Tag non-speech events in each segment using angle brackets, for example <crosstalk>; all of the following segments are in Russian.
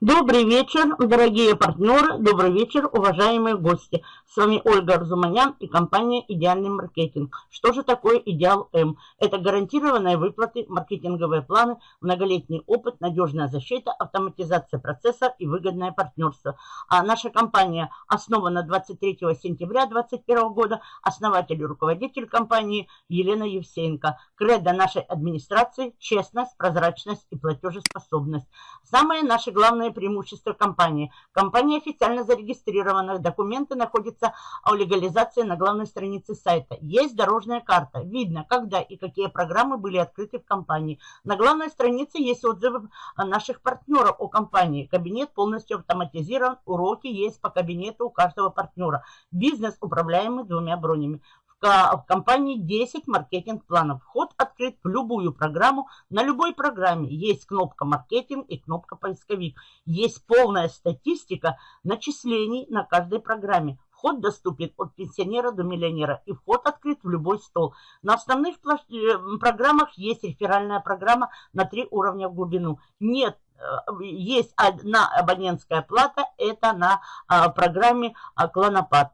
Добрый вечер, дорогие партнеры, добрый вечер, уважаемые гости. С вами Ольга Арзуманян и компания «Идеальный маркетинг». Что же такое «Идеал М»? Это гарантированные выплаты, маркетинговые планы, многолетний опыт, надежная защита, автоматизация процесса и выгодное партнерство. А наша компания основана 23 сентября 2021 года. Основатель и руководитель компании Елена Евсеенко. Кредо нашей администрации – честность, прозрачность и платежеспособность. Самые наши главные главное преимущество компании. Компания официально зарегистрирована, документы находятся о легализации на главной странице сайта. Есть дорожная карта, видно, когда и какие программы были открыты в компании. На главной странице есть отзывы наших партнеров о компании. Кабинет полностью автоматизирован, уроки есть по кабинету у каждого партнера. Бизнес управляемый двумя бронями в компании 10 маркетинг-планов. Вход открыт в любую программу. На любой программе есть кнопка «Маркетинг» и кнопка «Поисковик». Есть полная статистика начислений на каждой программе. Вход доступен от пенсионера до миллионера и вход открыт в любой стол. На основных э, программах есть реферальная программа на три уровня в глубину. Нет э, есть одна абонентская плата, это на а, программе Клонопад.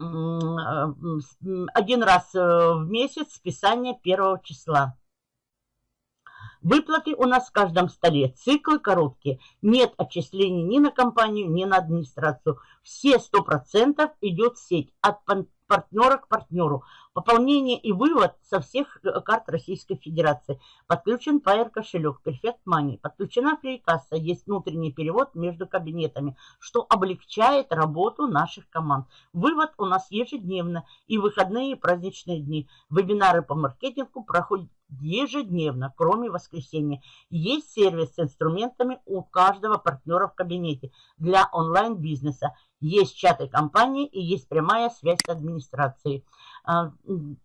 Э, один раз э, в месяц списание первого числа. Выплаты у нас в каждом столе. Циклы короткие. Нет отчислений ни на компанию, ни на администрацию. Все 100% идет сеть. От партнера к партнеру. Пополнение и вывод со всех э, карт Российской Федерации. Подключен Pair кошелек, Perfect Money. Подключена фрикасса. Есть внутренний перевод между кабинетами, что облегчает работу наших команд. Вывод у нас ежедневно и выходные и праздничные дни. Вебинары по маркетингу проходят ежедневно, кроме воскресенья. Есть сервис с инструментами у каждого партнера в кабинете для онлайн-бизнеса. Есть чаты компании и есть прямая связь с администрацией. А,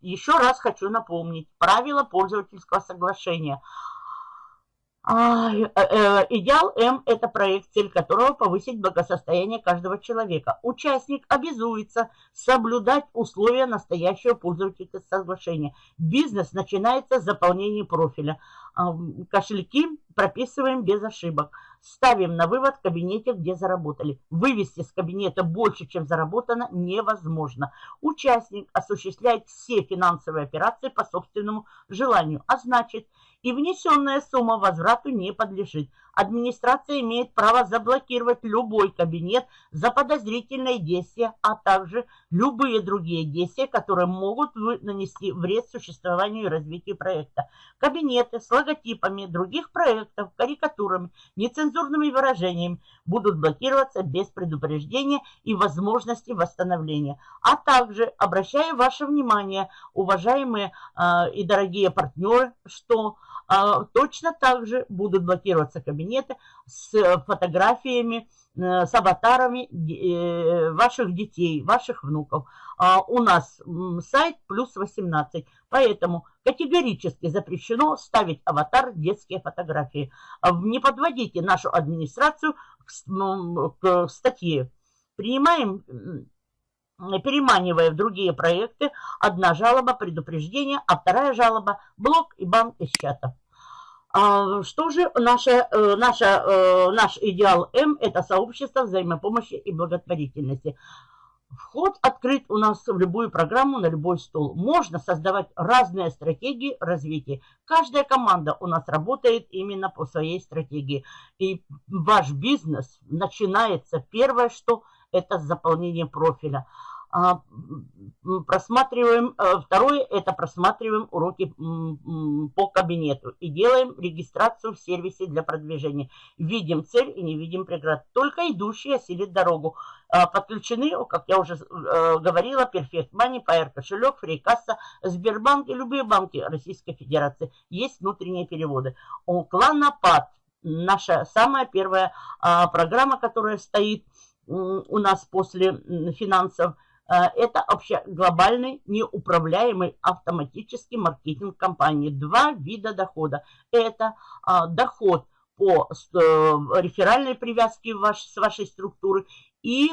еще раз хочу напомнить правила пользовательского соглашения – э, э, идеал М – это проект, цель которого повысить благосостояние каждого человека. Участник обязуется соблюдать условия настоящего пользовательского соглашения. Бизнес начинается с заполнения профиля. Кошельки прописываем без ошибок. Ставим на вывод в кабинете, где заработали. Вывести с кабинета больше, чем заработано, невозможно. Участник осуществляет все финансовые операции по собственному желанию, а значит – и внесенная сумма возврату не подлежит. Администрация имеет право заблокировать любой кабинет за подозрительные действия, а также любые другие действия, которые могут нанести вред существованию и развитию проекта. Кабинеты с логотипами других проектов, карикатурами, нецензурными выражениями будут блокироваться без предупреждения и возможности восстановления. А также обращаю ваше внимание, уважаемые э, и дорогие партнеры, что а, точно так же будут блокироваться кабинеты с фотографиями, э, с аватарами э, ваших детей, ваших внуков. А, у нас сайт плюс 18, поэтому категорически запрещено ставить аватар детские фотографии. А, не подводите нашу администрацию к статье. Принимаем переманивая в другие проекты, одна жалоба, предупреждение, а вторая жалоба – блок и банк из чата. А, что же наша, э, наша, э, наш идеал М – это сообщество взаимопомощи и благотворительности. Вход открыт у нас в любую программу, на любой стол. Можно создавать разные стратегии развития. Каждая команда у нас работает именно по своей стратегии. И ваш бизнес начинается, первое, что это заполнение профиля. А, просматриваем, э, второе, это просматриваем уроки по кабинету и делаем регистрацию в сервисе для продвижения. Видим цель и не видим преград. Только идущие осилит дорогу. А, подключены, как я уже э, говорила, Perfect Money, Pair кошелек, Фрейкасса, Сбербанк и любые банки Российской Федерации. Есть внутренние переводы. У клана ПАД, наша самая первая а, программа, которая стоит у нас после финансов – это вообще глобальный неуправляемый автоматический маркетинг компании. Два вида дохода. Это а, доход по э, реферальной привязке ваш, с вашей структуры и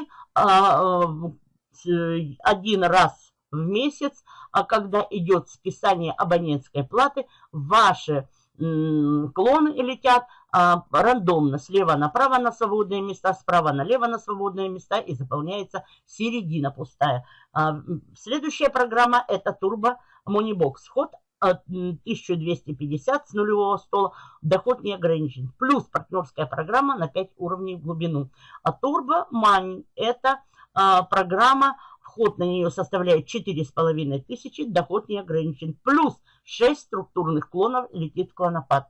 один раз в месяц, а когда идет списание абонентской платы, ваши клоны летят а, рандомно, слева направо на свободные места, справа налево на свободные места и заполняется середина пустая. А, следующая программа это Turbo Moneybox. Вход 1250 с нулевого стола, доход не ограничен. Плюс партнерская программа на 5 уровней в глубину. А Turbo Money это а, программа, вход на нее составляет 4,5 тысячи, доход не ограничен. Плюс 6 структурных клонов летит в клонопад.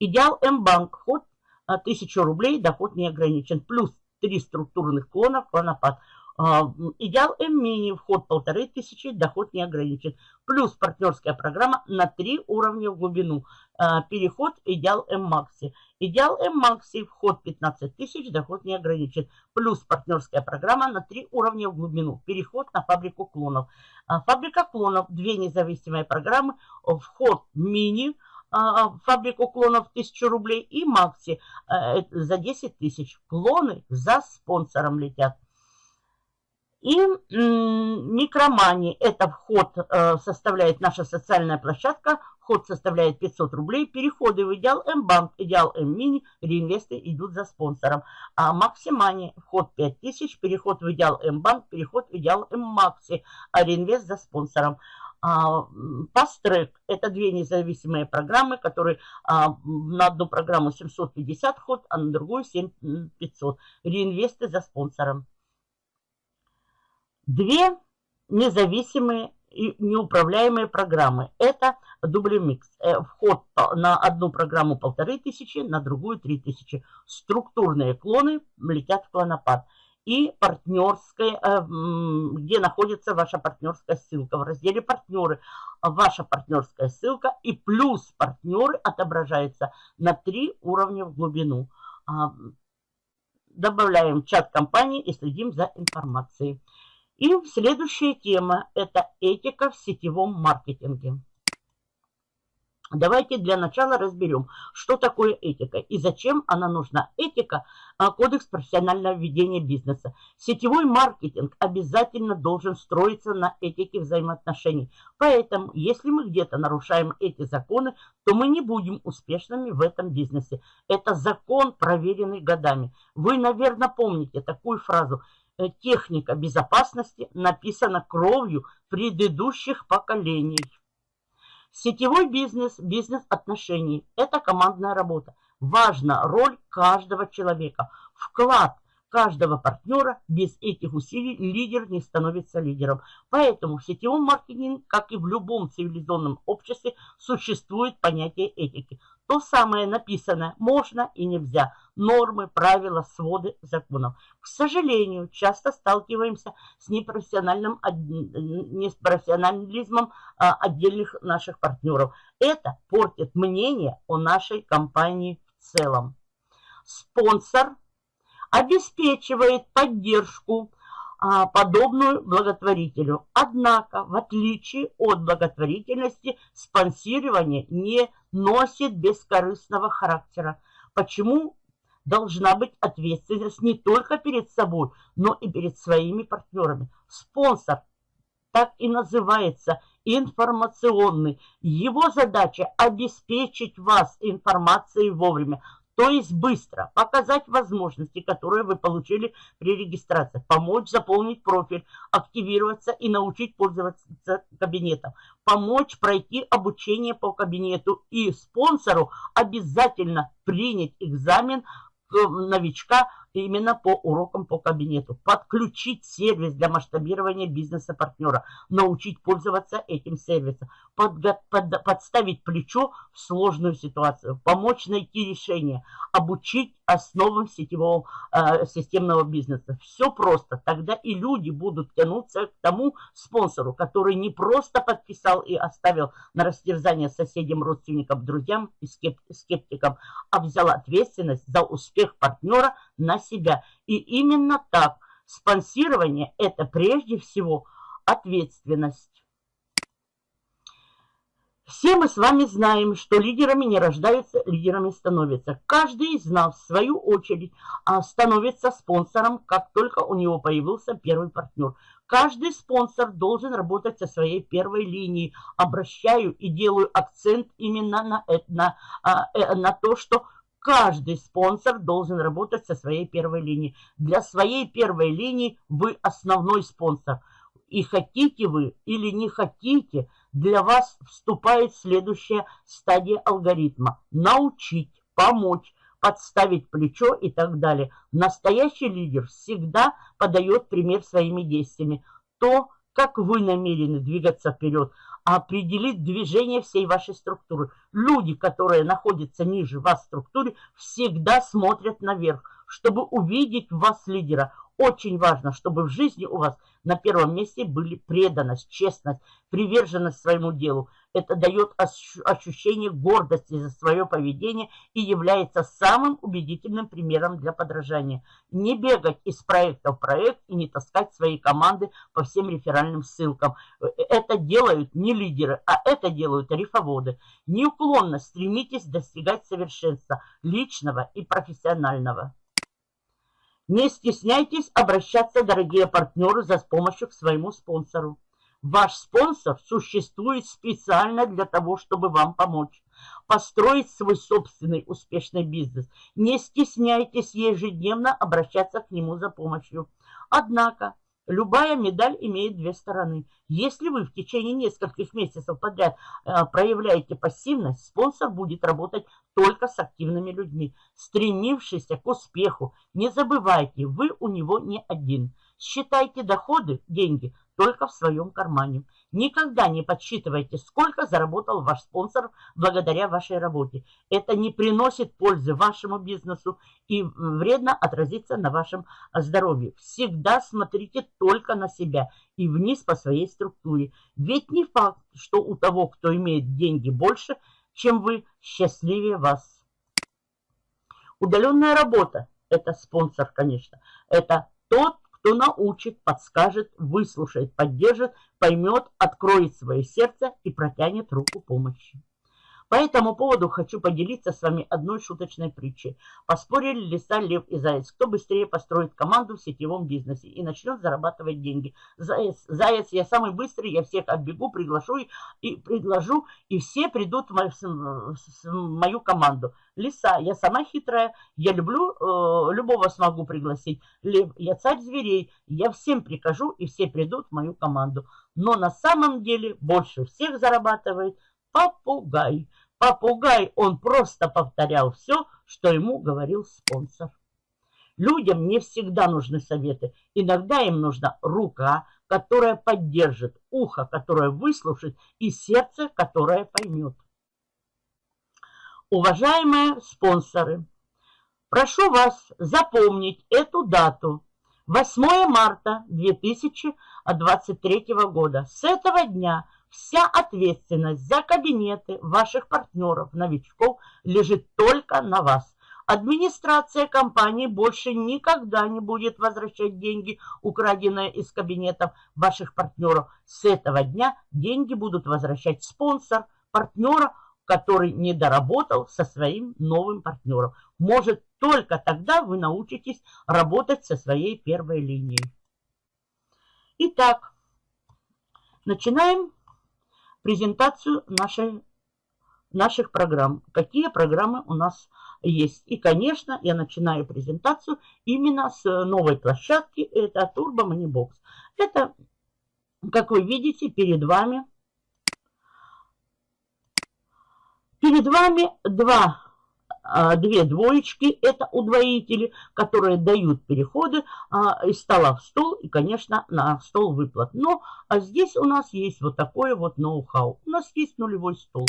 Идеал М-банк, вход 1000 рублей, доход не ограничен. Плюс 3 структурных клонов клонопад. А, идеал М-мини, вход полторы тысячи, доход не ограничен. Плюс партнерская программа на три уровня в глубину. А, переход идеал М-макси. Идеал М-макси, вход 15 тысяч, доход не ограничен. Плюс партнерская программа на три уровня в глубину. Переход на фабрику клонов. А, фабрика клонов, две независимые программы. Вход мини, фабрику клонов 1000 рублей и Макси э, за 10 тысяч. Клоны за спонсором летят. И микромани, это вход э, составляет наша социальная площадка, вход составляет 500 рублей, переходы в Идеал М-банк, Идеал М-мини, реинвесты идут за спонсором. А Максимани, вход 5000, переход в Идеал М-банк, переход в Идеал М-макси, а реинвест за спонсором. А, Пастрек – это две независимые программы, которые а, на одну программу 750 ход, а на другую 7500. Реинвесты за спонсором. Две независимые неуправляемые программы. Это дублемикс. Э, вход на одну программу полторы тысячи, на другую три тысячи. Структурные клоны летят в клонопад. И партнерская, э, где находится ваша партнерская ссылка. В разделе партнеры ваша партнерская ссылка и плюс партнеры отображается на три уровня в глубину. А, добавляем чат компании и следим за информацией. И следующая тема – это этика в сетевом маркетинге. Давайте для начала разберем, что такое этика и зачем она нужна. Этика а, – кодекс профессионального ведения бизнеса. Сетевой маркетинг обязательно должен строиться на этике взаимоотношений. Поэтому, если мы где-то нарушаем эти законы, то мы не будем успешными в этом бизнесе. Это закон, проверенный годами. Вы, наверное, помните такую фразу – техника безопасности написана кровью предыдущих поколений. Сетевой бизнес, бизнес отношений – это командная работа. Важна роль каждого человека, вклад каждого партнера. Без этих усилий лидер не становится лидером. Поэтому в сетевом маркетинге, как и в любом цивилизованном обществе, существует понятие этики. То самое написанное можно и нельзя. Нормы, правила, своды законов. К сожалению, часто сталкиваемся с непрофессиональным, непрофессионализмом а, отдельных наших партнеров. Это портит мнение о нашей компании в целом. Спонсор обеспечивает поддержку, а, подобную благотворителю. Однако, в отличие от благотворительности, спонсирование не носит бескорыстного характера. Почему должна быть ответственность не только перед собой, но и перед своими партнерами? Спонсор так и называется информационный. Его задача обеспечить вас информацией вовремя, то есть быстро показать возможности, которые вы получили при регистрации, помочь заполнить профиль, активироваться и научить пользоваться кабинетом, помочь пройти обучение по кабинету и спонсору обязательно принять экзамен новичка именно по урокам по кабинету. Подключить сервис для масштабирования бизнеса партнера. Научить пользоваться этим сервисом. Подго под подставить плечо в сложную ситуацию. Помочь найти решение. Обучить основам сетевого э, системного бизнеса. Все просто. Тогда и люди будут тянуться к тому спонсору, который не просто подписал и оставил на растерзание соседям, родственникам, друзьям и скептикам, а взял ответственность за успех партнера на себя. И именно так спонсирование – это прежде всего ответственность. Все мы с вами знаем, что лидерами не рождаются, лидерами становятся. Каждый из нас, в свою очередь, а, становится спонсором, как только у него появился первый партнер. Каждый спонсор должен работать со своей первой линией. Обращаю и делаю акцент именно на, на, на, э, на то, что каждый спонсор должен работать со своей первой линией. Для своей первой линии вы основной спонсор. И хотите вы или не хотите, для вас вступает следующая стадия алгоритма. Научить, помочь, подставить плечо и так далее. Настоящий лидер всегда подает пример своими действиями. То, как вы намерены двигаться вперед, определит движение всей вашей структуры. Люди, которые находятся ниже вас в структуре, всегда смотрят наверх, чтобы увидеть в вас лидера. Очень важно, чтобы в жизни у вас на первом месте были преданность, честность, приверженность своему делу. Это дает ощущение гордости за свое поведение и является самым убедительным примером для подражания. Не бегать из проекта в проект и не таскать свои команды по всем реферальным ссылкам. Это делают не лидеры, а это делают рифоводы. Неуклонно стремитесь достигать совершенства личного и профессионального. Не стесняйтесь обращаться, дорогие партнеры, за помощью к своему спонсору. Ваш спонсор существует специально для того, чтобы вам помочь. Построить свой собственный успешный бизнес. Не стесняйтесь ежедневно обращаться к нему за помощью. Однако, Любая медаль имеет две стороны. Если вы в течение нескольких месяцев подряд э, проявляете пассивность, спонсор будет работать только с активными людьми, стремившимися к успеху. Не забывайте, вы у него не один. Считайте доходы, деньги, только в своем кармане. Никогда не подсчитывайте, сколько заработал ваш спонсор благодаря вашей работе. Это не приносит пользы вашему бизнесу и вредно отразится на вашем здоровье. Всегда смотрите только на себя и вниз по своей структуре. Ведь не факт, что у того, кто имеет деньги больше, чем вы, счастливее вас. Удаленная работа – это спонсор, конечно. Это тот, кто научит, подскажет, выслушает, поддержит, поймет, откроет свое сердце и протянет руку помощи. По этому поводу хочу поделиться с вами одной шуточной притчей. Поспорили лиса, лев и заяц. Кто быстрее построит команду в сетевом бизнесе и начнет зарабатывать деньги? Заяц, заяц я самый быстрый, я всех отбегу, приглашу и предложу, и все придут в мою, в мою команду. Лиса, я сама хитрая, я люблю, э, любого смогу пригласить. Лев, я царь зверей, я всем прикажу, и все придут в мою команду. Но на самом деле больше всех зарабатывает попугай. Попугай, он просто повторял все, что ему говорил спонсор. Людям не всегда нужны советы. Иногда им нужна рука, которая поддержит, ухо, которое выслушает, и сердце, которое поймет. Уважаемые спонсоры, прошу вас запомнить эту дату. 8 марта 2023 года. С этого дня Вся ответственность за кабинеты ваших партнеров, новичков лежит только на вас. Администрация компании больше никогда не будет возвращать деньги, украденные из кабинетов ваших партнеров. С этого дня деньги будут возвращать спонсор партнера, который не доработал со своим новым партнером. Может, только тогда вы научитесь работать со своей первой линией. Итак, начинаем презентацию нашей, наших программ. Какие программы у нас есть. И, конечно, я начинаю презентацию именно с новой площадки. Это Turbo Money Box. Это, как вы видите, перед вами перед вами два две двоечки, это удвоители, которые дают переходы а, из стола в стол и, конечно, на стол выплат. Но а здесь у нас есть вот такое вот ноу-хау. У нас есть нулевой стол.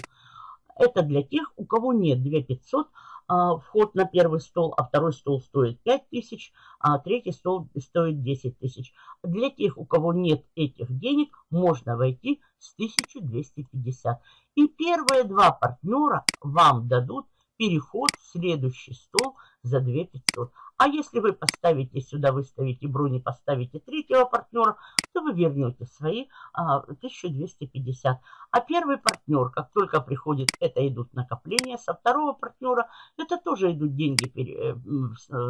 Это для тех, у кого нет 2500, а, вход на первый стол, а второй стол стоит 5000, а третий стол стоит 10 тысяч. Для тех, у кого нет этих денег, можно войти с 1250. И первые два партнера вам дадут переход в следующий стол за 2 500. А если вы поставите сюда, выставите брони, поставите третьего партнера, то вы вернете свои а, 1250. А первый партнер, как только приходит, это идут накопления. Со второго партнера это тоже идут деньги э,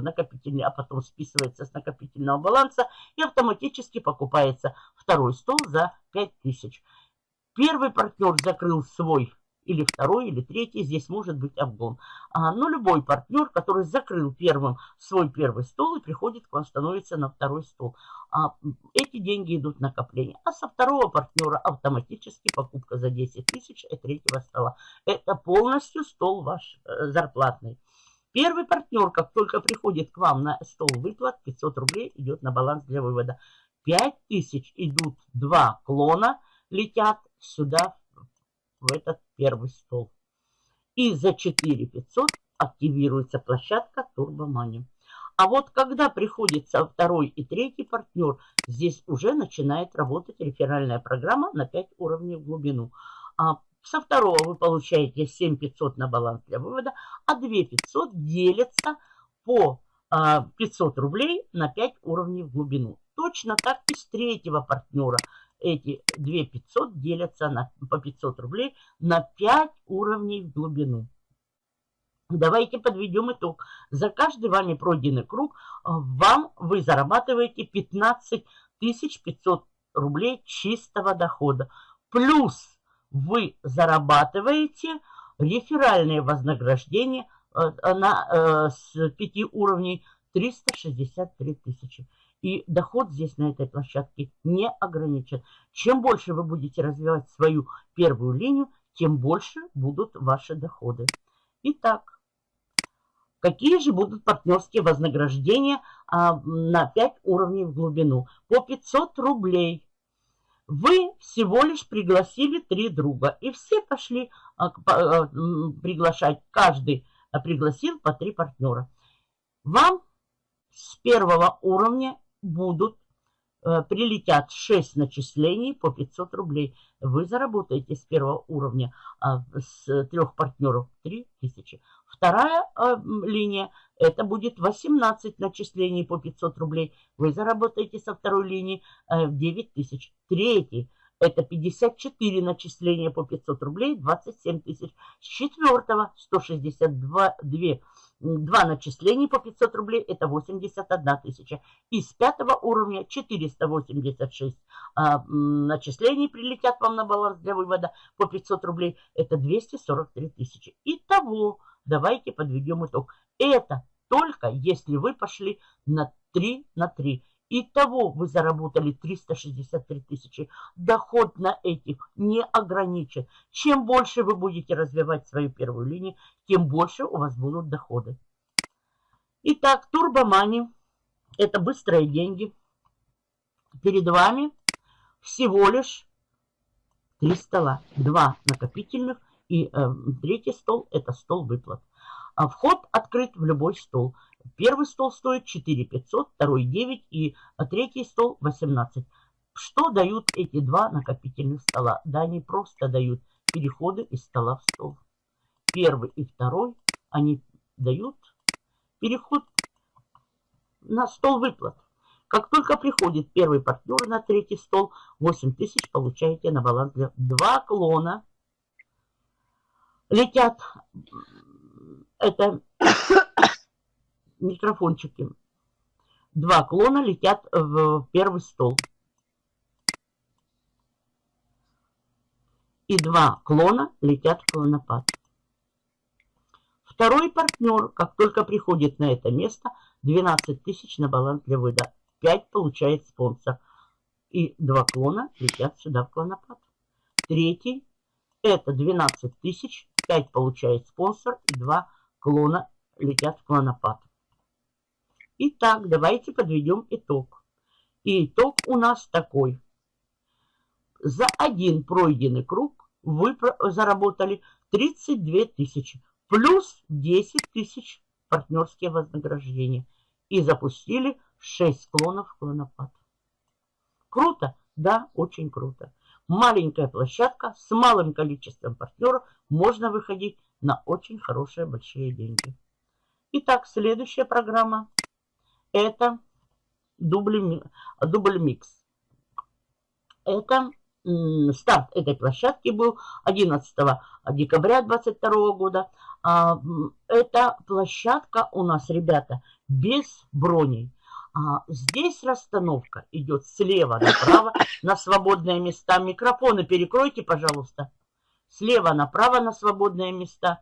накопительные, а потом списывается с накопительного баланса и автоматически покупается второй стол за 5000. Первый партнер закрыл свой или второй, или третий, здесь может быть обгон. А, но любой партнер, который закрыл первым свой первый стол и приходит к вам, становится на второй стол. А, эти деньги идут в накопление. А со второго партнера автоматически покупка за 10 тысяч и третьего стола. Это полностью стол ваш э, зарплатный. Первый партнер, как только приходит к вам на стол выплат, 500 рублей идет на баланс для вывода. 5000 идут два клона, летят сюда в этот первый стол. И за 4 500 активируется площадка Турбомани. А вот когда приходится второй и третий партнер, здесь уже начинает работать реферальная программа на 5 уровней в глубину. А со второго вы получаете 7 500 на баланс для вывода, а 2 500 делятся по 500 а, рублей на 5 уровней в глубину. Точно так и с третьего партнера эти 2 500 делятся на, по 500 рублей на 5 уровней в глубину. Давайте подведем итог. За каждый вами пройденный круг э, вам вы зарабатываете 15 500 рублей чистого дохода. Плюс вы зарабатываете реферальные вознаграждения э, на, э, с 5 уровней 363 тысячи. И доход здесь на этой площадке не ограничен. Чем больше вы будете развивать свою первую линию, тем больше будут ваши доходы. Итак, какие же будут партнерские вознаграждения а, на 5 уровней в глубину? По 500 рублей. Вы всего лишь пригласили три друга. И все пошли а, а, приглашать. Каждый а, пригласил по три партнера. Вам с первого уровня будут, э, прилетят 6 начислений по 500 рублей. Вы заработаете с первого уровня а, с трех партнеров 3000. Вторая а, линия, это будет 18 начислений по 500 рублей. Вы заработаете со второй линии 9000. Э, Третий, это 54 начисления по 500 рублей, 27 тысяч. С четвертого 162 2 Два начисления по 500 рублей – это 81 тысяча. И с пятого уровня 486 а, начислений прилетят вам на баланс для вывода по 500 рублей. Это 243 тысячи. Итого, давайте подведем итог. Это только если вы пошли на 3 на 3. Итого вы заработали 363 тысячи. Доход на этих не ограничен. Чем больше вы будете развивать свою первую линию, тем больше у вас будут доходы. Итак, турбомани – это быстрые деньги. Перед вами всего лишь три стола. Два накопительных и э, третий стол – это стол выплат. А вход открыт в любой стол. Первый стол стоит 4 500, второй 9 и а третий стол 18. Что дают эти два накопительных стола? Да, они просто дают переходы из стола в стол. Первый и второй они дают переход на стол выплат. Как только приходит первый партнер на третий стол, 8 тысяч получаете на баланс для два клона. Летят, это микрофончики. Два клона летят в первый стол. И два клона летят в клонопад. Второй партнер, как только приходит на это место, 12 тысяч на баланс для выда. 5 получает спонсор. И два клона летят сюда в клонопад. Третий, это 12 тысяч, 5 получает спонсор, и два клона летят в клонопад. Итак, давайте подведем итог. И итог у нас такой. За один пройденный круг вы заработали 32 тысячи. Плюс 10 тысяч партнерские вознаграждения. И запустили 6 клонов клонопад. Круто? Да, очень круто. маленькая площадка с малым количеством партнеров можно выходить на очень хорошие большие деньги. Итак, следующая программа это дубль, дубль микс. Это старт этой площадки был 11 декабря 2022 года. А, эта площадка у нас, ребята, без броней. А здесь расстановка идет слева направо <laughs> на свободные места. Микрофоны перекройте, пожалуйста. Слева направо на свободные места.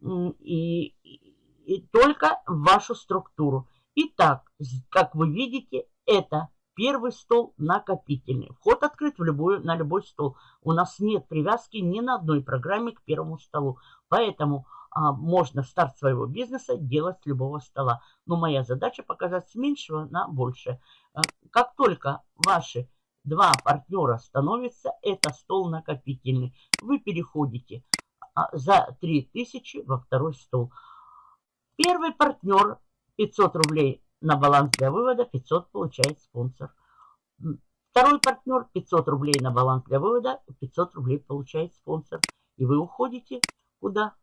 И, и, и только в вашу структуру. Итак, как вы видите, это первый стол накопительный. Вход открыт в любой, на любой стол. У нас нет привязки ни на одной программе к первому столу. Поэтому а, можно старт своего бизнеса делать с любого стола. Но моя задача показать с меньшего на большее. А, как только ваши два партнера становятся, это стол накопительный. Вы переходите а, за 3000 во второй стол. Первый партнер 500 рублей на баланс для вывода, 500 получает спонсор. Второй партнер 500 рублей на баланс для вывода, 500 рублей получает спонсор. И вы уходите куда?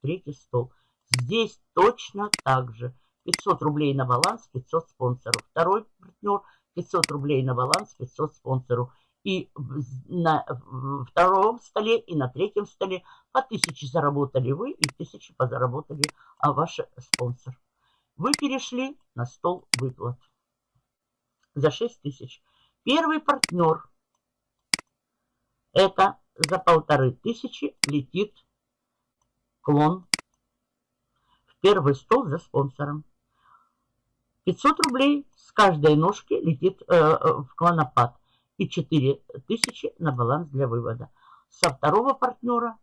третий стол. Здесь точно так же. 500 рублей на баланс, 500 спонсоров. Второй партнер 500 рублей на баланс, 500 спонсору. И на втором столе, и на третьем столе по 1000 заработали вы, и 1000 позаработали а ваш спонсор. Вы перешли на стол выплат за 6000. Первый партнер это за полторы тысячи летит клон в первый стол за спонсором. 500 рублей с каждой ножки летит э, э в клонопад и 4000 на баланс для вывода. Со второго партнера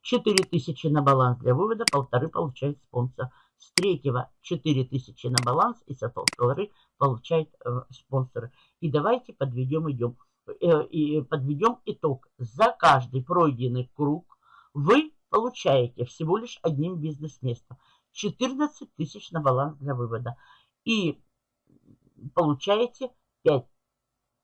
4000 на баланс для вывода, полторы получает спонсор. С третьего 4000 на баланс и со полторы получает э, спонсоры. И давайте подведем, идем, э, и подведем итог. За каждый пройденный круг вы получаете всего лишь одним бизнес-местом. 14 тысяч на баланс для вывода. И получаете 5.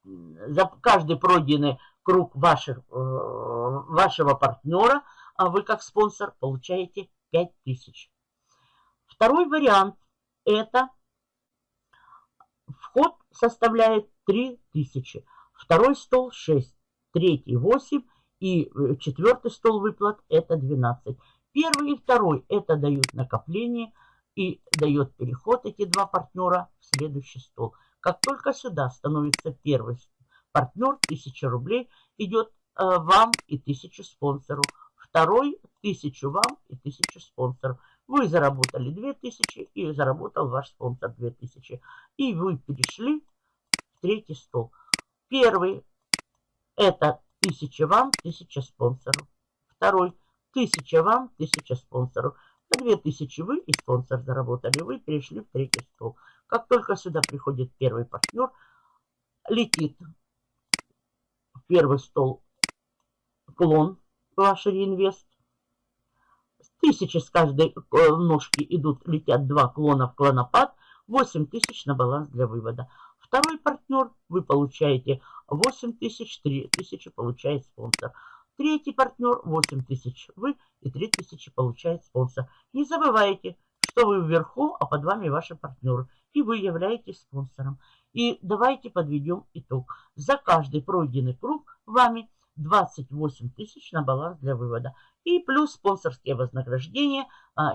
За каждый пройденный круг ваших, э, вашего партнера, а вы как спонсор получаете 5 тысяч. Второй вариант – это вход составляет 3 тысячи. Второй стол 6, третий 8 и э, четвертый стол выплат это 12. Первый и второй это дают накопление и дает переход эти два партнера в следующий стол. Как только сюда становится первый партнер, 1000 рублей идет э, вам и 1000 спонсору. Второй 1000 вам и 1000 спонсору. Вы заработали 2000 и заработал ваш спонсор 2000. И вы перешли в третий стол. Первый это Тысяча вам, тысяча спонсоров. Второй. Тысяча вам, тысяча спонсоров. По две тысячи вы и спонсор заработали. Вы перешли в третий стол. Как только сюда приходит первый партнер, летит в первый стол клон ваш реинвест. Тысячи с каждой э, ножки идут, летят два клона в клонопад. 8 тысяч на баланс для вывода. Второй партнер вы получаете 8 тысяч, 3 тысячи получает спонсор. Третий партнер 8 тысяч вы и 3 тысячи получает спонсор. Не забывайте, что вы вверху, а под вами ваши партнеры. И вы являетесь спонсором. И давайте подведем итог. За каждый пройденный круг вами 28 тысяч на баланс для вывода. И плюс спонсорские вознаграждения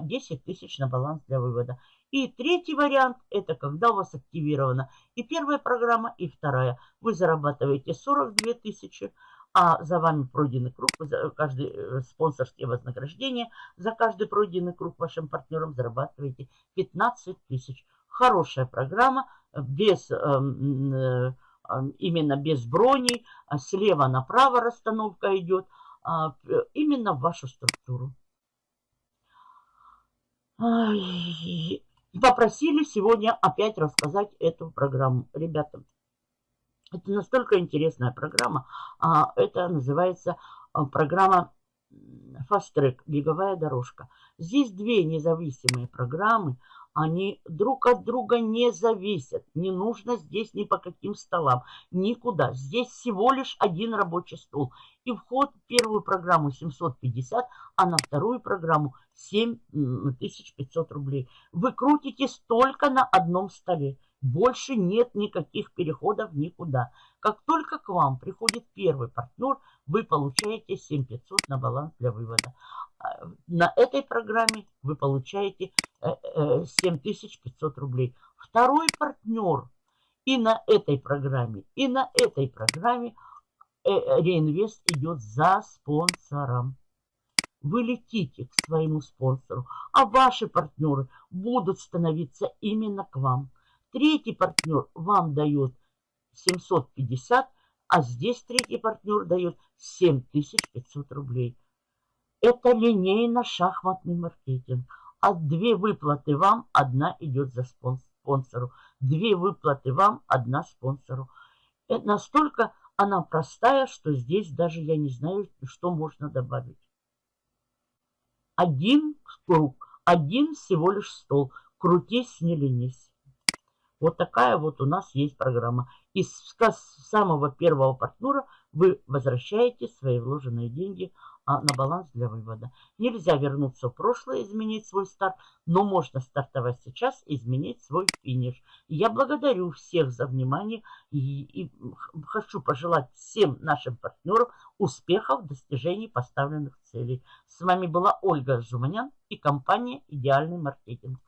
10 а, тысяч на баланс для вывода. И третий вариант, это когда у вас активирована и первая программа, и вторая. Вы зарабатываете 42 тысячи, а за вами пройденный круг, за каждый э, спонсорские вознаграждения, за каждый пройденный круг вашим партнерам зарабатываете 15 тысяч. Хорошая программа, без, эм, э, именно без брони, а слева направо расстановка идет, именно в вашу структуру попросили сегодня опять рассказать эту программу. Ребята, это настолько интересная программа. А, это называется а, программа Fast Track, беговая дорожка. Здесь две независимые программы. Они друг от друга не зависят. Не нужно здесь ни по каким столам, никуда. Здесь всего лишь один рабочий стол. И вход в первую программу 750, а на вторую программу 7500 рублей. Вы крутитесь только на одном столе. Больше нет никаких переходов никуда. Как только к вам приходит первый партнер, вы получаете 7500 на баланс для вывода. А, на этой программе вы получаете 7500 э, э, рублей. Второй партнер и на этой программе, и на этой программе э, реинвест идет за спонсором. Вы летите к своему спонсору, а ваши партнеры будут становиться именно к вам. Третий партнер вам дает 750, а здесь третий партнер дает 7500 рублей. Это линейно-шахматный маркетинг. А две выплаты вам, одна идет за спонсору. Две выплаты вам, одна спонсору. Это настолько она простая, что здесь даже я не знаю, что можно добавить. Один круг, один всего лишь стол. Крутись, не ленись. Вот такая вот у нас есть программа. Из самого первого партнера вы возвращаете свои вложенные деньги на баланс для вывода. Нельзя вернуться в прошлое, изменить свой старт, но можно стартовать сейчас и изменить свой финиш. Я благодарю всех за внимание и, и хочу пожелать всем нашим партнерам успехов в достижении поставленных целей. С вами была Ольга Жуманян и компания «Идеальный маркетинг».